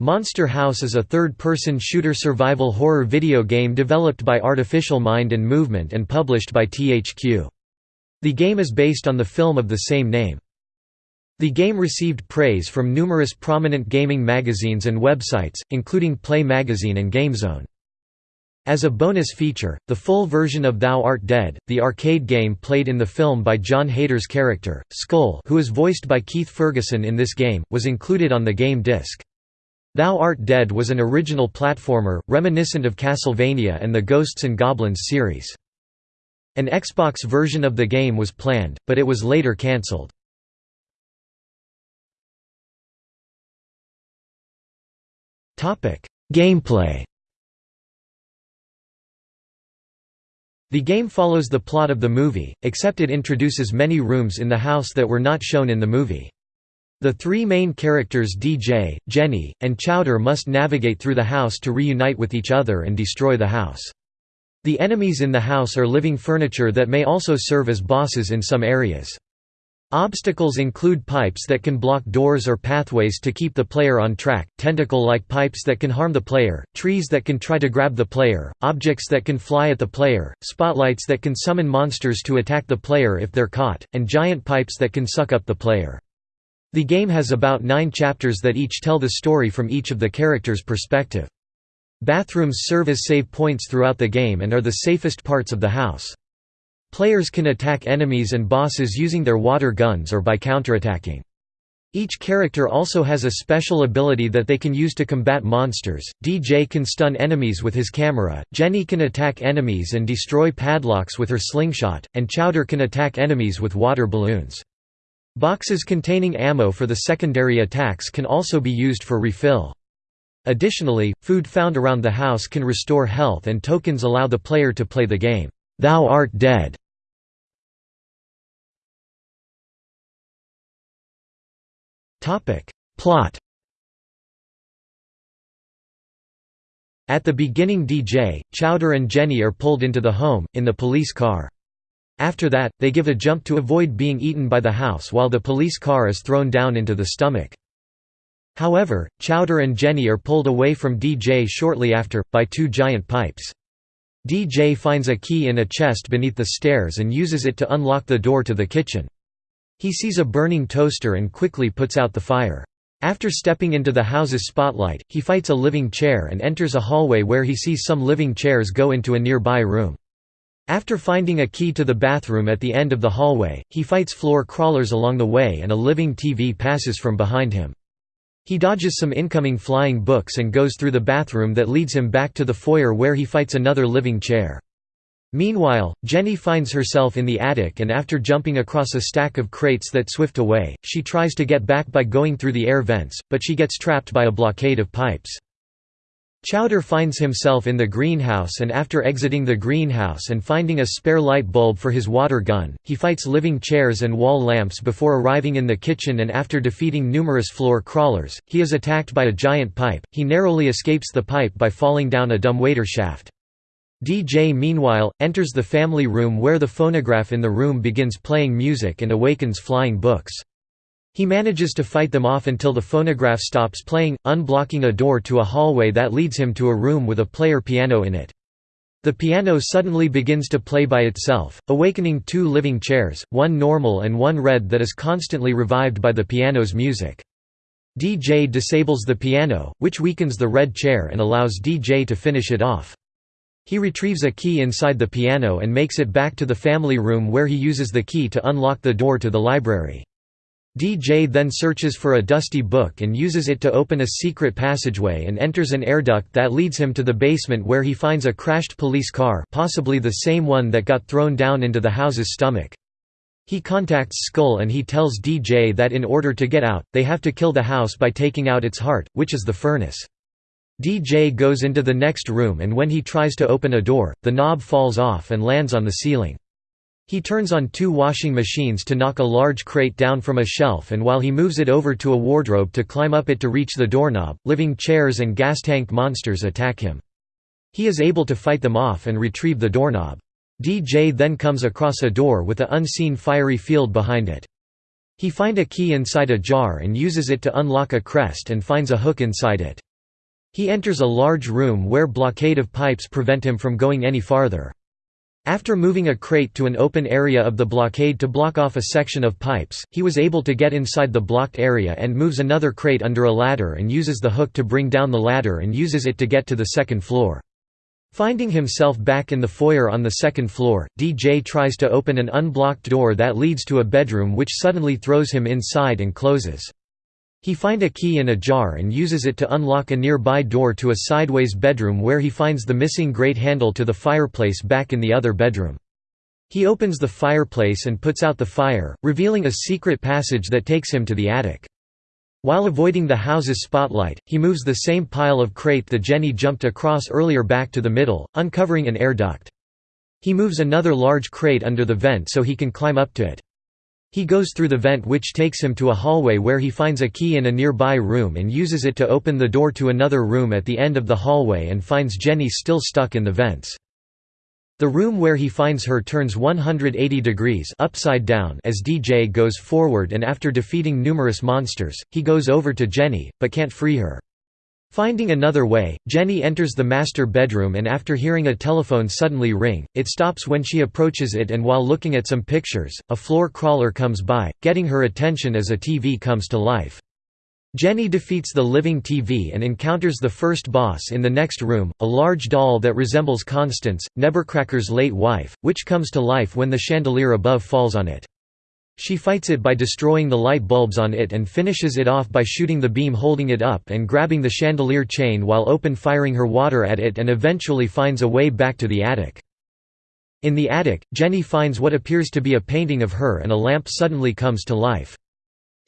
Monster House is a third-person shooter survival horror video game developed by Artificial Mind and Movement and published by THQ. The game is based on the film of the same name. The game received praise from numerous prominent gaming magazines and websites, including Play Magazine and GameZone. As a bonus feature, the full version of Thou Art Dead, the arcade game played in the film by Jon Heder's character, Skull who is voiced by Keith Ferguson in this game, was included on the game disc. Thou Art Dead was an original platformer, reminiscent of Castlevania and the Ghosts and Goblins series. An Xbox version of the game was planned, but it was later cancelled. Gameplay The game follows the plot of the movie, except it introduces many rooms in the house that were not shown in the movie. The three main characters DJ, Jenny, and Chowder must navigate through the house to reunite with each other and destroy the house. The enemies in the house are living furniture that may also serve as bosses in some areas. Obstacles include pipes that can block doors or pathways to keep the player on track, tentacle-like pipes that can harm the player, trees that can try to grab the player, objects that can fly at the player, spotlights that can summon monsters to attack the player if they're caught, and giant pipes that can suck up the player. The game has about nine chapters that each tell the story from each of the characters' perspective. Bathrooms serve as save points throughout the game and are the safest parts of the house. Players can attack enemies and bosses using their water guns or by counterattacking. Each character also has a special ability that they can use to combat monsters. DJ can stun enemies with his camera, Jenny can attack enemies and destroy padlocks with her slingshot, and Chowder can attack enemies with water balloons. Boxes containing ammo for the secondary attacks can also be used for refill. Additionally, food found around the house can restore health and tokens allow the player to play the game. Thou Art Dead. Plot At the beginning DJ, Chowder and Jenny are pulled into the home, in the police car. After that, they give a jump to avoid being eaten by the house while the police car is thrown down into the stomach. However, Chowder and Jenny are pulled away from DJ shortly after, by two giant pipes. DJ finds a key in a chest beneath the stairs and uses it to unlock the door to the kitchen. He sees a burning toaster and quickly puts out the fire. After stepping into the house's spotlight, he fights a living chair and enters a hallway where he sees some living chairs go into a nearby room. After finding a key to the bathroom at the end of the hallway, he fights floor crawlers along the way and a living TV passes from behind him. He dodges some incoming flying books and goes through the bathroom that leads him back to the foyer where he fights another living chair. Meanwhile, Jenny finds herself in the attic and after jumping across a stack of crates that swift away, she tries to get back by going through the air vents, but she gets trapped by a blockade of pipes. Chowder finds himself in the greenhouse and after exiting the greenhouse and finding a spare light bulb for his water gun, he fights living chairs and wall lamps before arriving in the kitchen and after defeating numerous floor crawlers, he is attacked by a giant pipe, he narrowly escapes the pipe by falling down a dumbwaiter shaft. DJ meanwhile, enters the family room where the phonograph in the room begins playing music and awakens flying books. He manages to fight them off until the phonograph stops playing, unblocking a door to a hallway that leads him to a room with a player piano in it. The piano suddenly begins to play by itself, awakening two living chairs, one normal and one red that is constantly revived by the piano's music. DJ disables the piano, which weakens the red chair and allows DJ to finish it off. He retrieves a key inside the piano and makes it back to the family room where he uses the key to unlock the door to the library. DJ then searches for a dusty book and uses it to open a secret passageway and enters an air duct that leads him to the basement where he finds a crashed police car possibly the same one that got thrown down into the house's stomach. He contacts Skull and he tells DJ that in order to get out, they have to kill the house by taking out its heart, which is the furnace. DJ goes into the next room and when he tries to open a door, the knob falls off and lands on the ceiling. He turns on two washing machines to knock a large crate down from a shelf and while he moves it over to a wardrobe to climb up it to reach the doorknob, living chairs and gas tank monsters attack him. He is able to fight them off and retrieve the doorknob. DJ then comes across a door with a unseen fiery field behind it. He find a key inside a jar and uses it to unlock a crest and finds a hook inside it. He enters a large room where blockade of pipes prevent him from going any farther. After moving a crate to an open area of the blockade to block off a section of pipes, he was able to get inside the blocked area and moves another crate under a ladder and uses the hook to bring down the ladder and uses it to get to the second floor. Finding himself back in the foyer on the second floor, DJ tries to open an unblocked door that leads to a bedroom which suddenly throws him inside and closes. He find a key in a jar and uses it to unlock a nearby door to a sideways bedroom where he finds the missing grate handle to the fireplace back in the other bedroom. He opens the fireplace and puts out the fire, revealing a secret passage that takes him to the attic. While avoiding the house's spotlight, he moves the same pile of crate that Jenny jumped across earlier back to the middle, uncovering an air duct. He moves another large crate under the vent so he can climb up to it. He goes through the vent which takes him to a hallway where he finds a key in a nearby room and uses it to open the door to another room at the end of the hallway and finds Jenny still stuck in the vents. The room where he finds her turns 180 degrees upside down as DJ goes forward and after defeating numerous monsters, he goes over to Jenny, but can't free her. Finding another way, Jenny enters the master bedroom and after hearing a telephone suddenly ring, it stops when she approaches it and while looking at some pictures, a floor crawler comes by, getting her attention as a TV comes to life. Jenny defeats the living TV and encounters the first boss in the next room, a large doll that resembles Constance, Nebbercracker's late wife, which comes to life when the chandelier above falls on it. She fights it by destroying the light bulbs on it and finishes it off by shooting the beam holding it up and grabbing the chandelier chain while open-firing her water at it and eventually finds a way back to the attic. In the attic, Jenny finds what appears to be a painting of her and a lamp suddenly comes to life.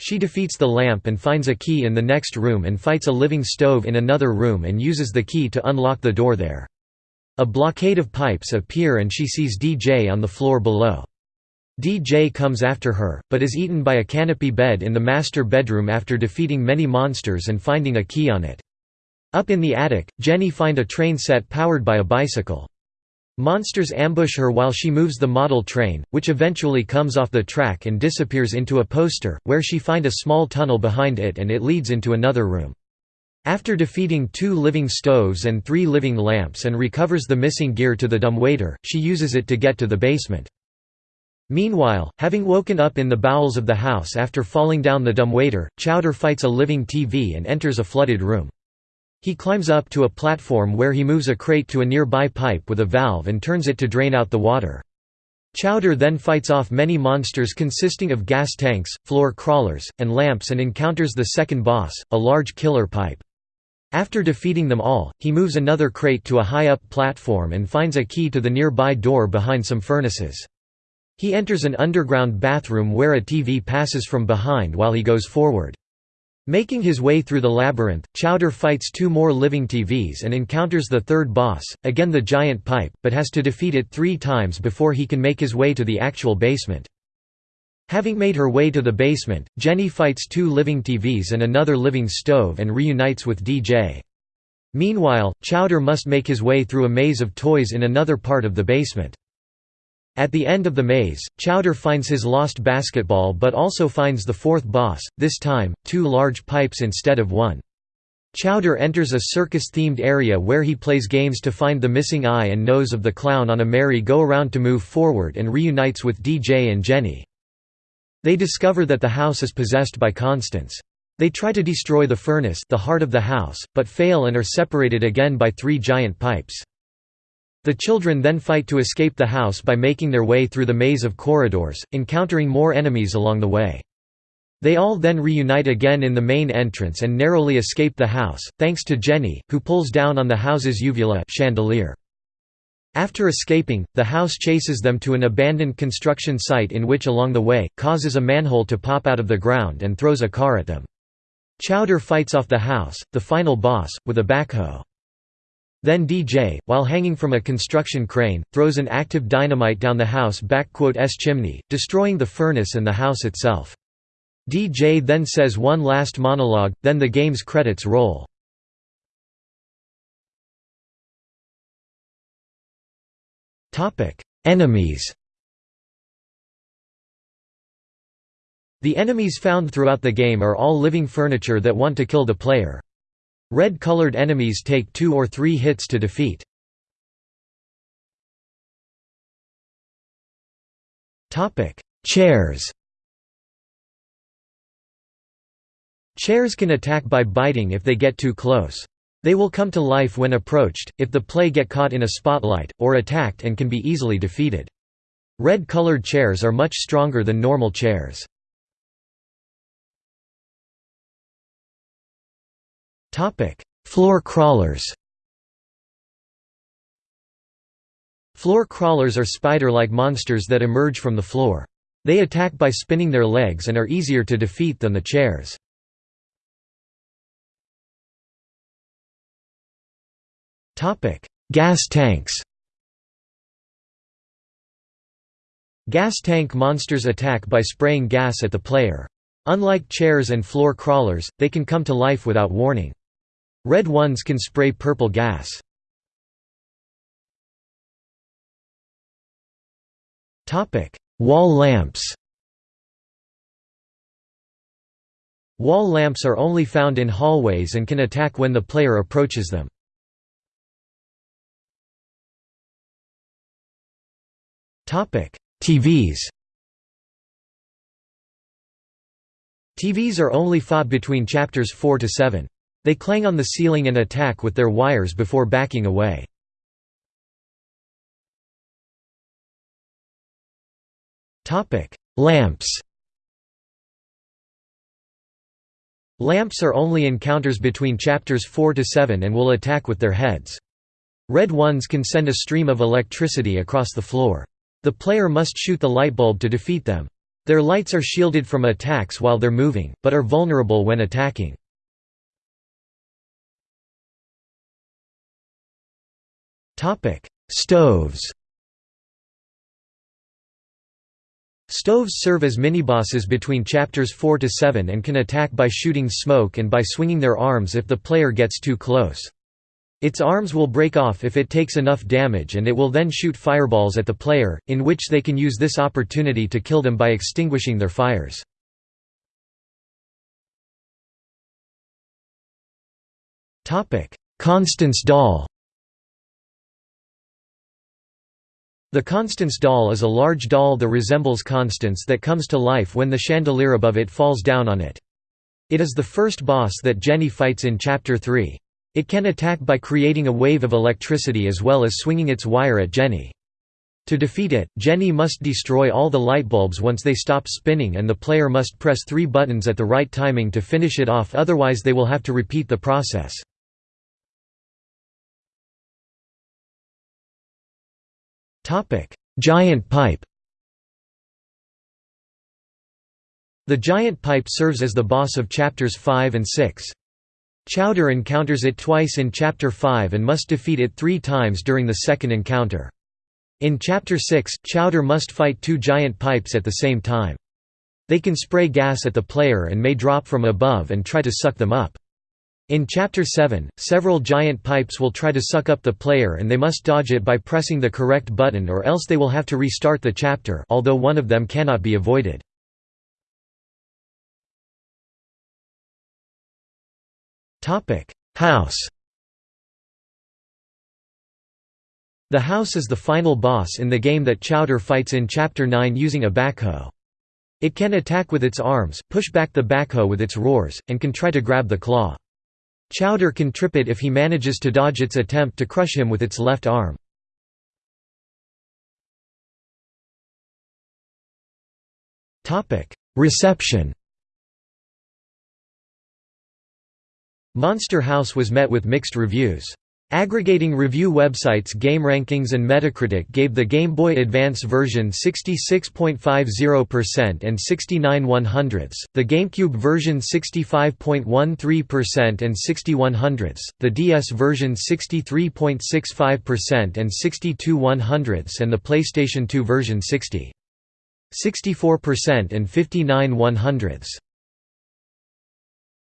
She defeats the lamp and finds a key in the next room and fights a living stove in another room and uses the key to unlock the door there. A blockade of pipes appear and she sees DJ on the floor below. DJ comes after her, but is eaten by a canopy bed in the master bedroom after defeating many monsters and finding a key on it. Up in the attic, Jenny find a train set powered by a bicycle. Monsters ambush her while she moves the model train, which eventually comes off the track and disappears into a poster, where she find a small tunnel behind it and it leads into another room. After defeating two living stoves and three living lamps and recovers the missing gear to the dumbwaiter, she uses it to get to the basement. Meanwhile, having woken up in the bowels of the house after falling down the dumbwaiter, Chowder fights a living TV and enters a flooded room. He climbs up to a platform where he moves a crate to a nearby pipe with a valve and turns it to drain out the water. Chowder then fights off many monsters consisting of gas tanks, floor crawlers, and lamps and encounters the second boss, a large killer pipe. After defeating them all, he moves another crate to a high-up platform and finds a key to the nearby door behind some furnaces. He enters an underground bathroom where a TV passes from behind while he goes forward. Making his way through the labyrinth, Chowder fights two more living TVs and encounters the third boss, again the giant pipe, but has to defeat it three times before he can make his way to the actual basement. Having made her way to the basement, Jenny fights two living TVs and another living stove and reunites with DJ. Meanwhile, Chowder must make his way through a maze of toys in another part of the basement. At the end of the maze, Chowder finds his lost basketball but also finds the fourth boss, this time, two large pipes instead of one. Chowder enters a circus-themed area where he plays games to find the missing eye and nose of the clown on a merry-go-around to move forward and reunites with DJ and Jenny. They discover that the house is possessed by Constance. They try to destroy the furnace the heart of the house, but fail and are separated again by three giant pipes. The children then fight to escape the house by making their way through the maze of corridors, encountering more enemies along the way. They all then reunite again in the main entrance and narrowly escape the house, thanks to Jenny, who pulls down on the house's uvula chandelier. After escaping, the house chases them to an abandoned construction site in which along the way, causes a manhole to pop out of the ground and throws a car at them. Chowder fights off the house, the final boss, with a backhoe. Then DJ, while hanging from a construction crane, throws an active dynamite down the house S chimney, destroying the furnace and the house itself. DJ then says one last monologue, then the game's credits roll. Enemies The enemies found throughout the game are all living furniture that want to kill the player. Red-colored enemies take two or three hits to defeat. Chairs Chairs can attack by biting if they get too close. They will come to life when approached, if the play get caught in a spotlight, or attacked and can be easily defeated. Red-colored chairs are much stronger than normal chairs. Floor crawlers Floor crawlers are spider-like monsters that emerge from the floor. They attack by spinning their legs and are easier to defeat than the chairs. Topic: Gas tanks Gas tank monsters attack by spraying gas at the player. Unlike chairs and floor crawlers, they can come to life without warning. Red ones can spray purple gas. Wall lamps Wall lamps are only found in hallways and can attack when the player approaches them. TVs TVs are only fought between chapters 4 to 7. They clang on the ceiling and attack with their wires before backing away. Lamps Lamps are only encounters between chapters 4 to 7 and will attack with their heads. Red ones can send a stream of electricity across the floor. The player must shoot the light bulb to defeat them. Their lights are shielded from attacks while they're moving, but are vulnerable when attacking. Stoves Stoves serve as minibosses between chapters 4 to 7 and can attack by shooting smoke and by swinging their arms if the player gets too close. Its arms will break off if it takes enough damage and it will then shoot fireballs at the player, in which they can use this opportunity to kill them by extinguishing their fires. Constance doll The Constance doll is a large doll that resembles Constance that comes to life when the chandelier above it falls down on it. It is the first boss that Jenny fights in Chapter 3. It can attack by creating a wave of electricity as well as swinging its wire at Jenny. To defeat it, Jenny must destroy all the light bulbs once they stop spinning and the player must press three buttons at the right timing to finish it off otherwise they will have to repeat the process. Giant pipe The giant pipe serves as the boss of chapters 5 and 6. Chowder encounters it twice in Chapter 5 and must defeat it three times during the second encounter. In Chapter 6, Chowder must fight two giant pipes at the same time. They can spray gas at the player and may drop from above and try to suck them up. In Chapter 7, several giant pipes will try to suck up the player and they must dodge it by pressing the correct button or else they will have to restart the chapter although one of them cannot be avoided. House The house is the final boss in the game that Chowder fights in Chapter 9 using a backhoe. It can attack with its arms, push back the backhoe with its roars, and can try to grab the claw. Chowder can trip it if he manages to dodge its attempt to crush him with its left arm. Reception Monster House was met with mixed reviews. Aggregating review websites GameRankings and Metacritic gave the Game Boy Advance version 66.50% and 69 100ths, the GameCube version 65.13% and 61 100ths, the DS version 63.65% and 62 100ths and the PlayStation 2 version 60. 64% and 59 100ths.